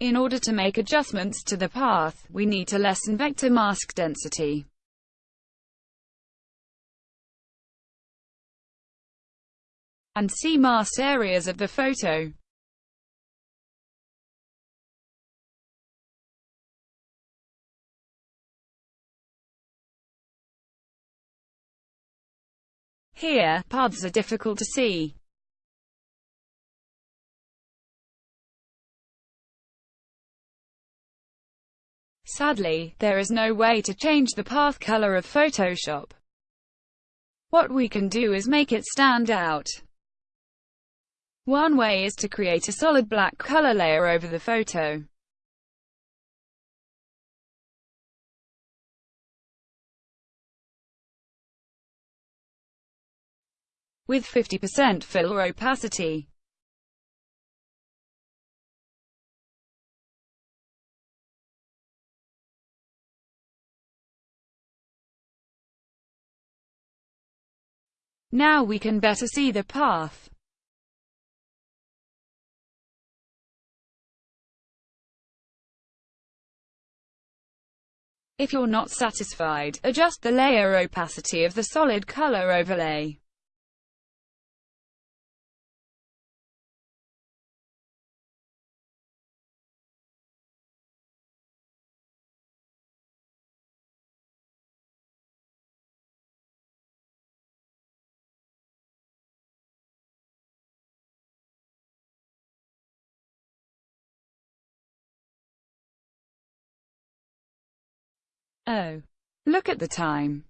In order to make adjustments to the path, we need to lessen vector mask density. and see masked areas of the photo. Here, paths are difficult to see. Sadly, there is no way to change the path color of Photoshop. What we can do is make it stand out. One way is to create a solid black color layer over the photo. with 50% fill or opacity. Now we can better see the path. If you're not satisfied, adjust the layer opacity of the solid color overlay. Oh. Look at the time.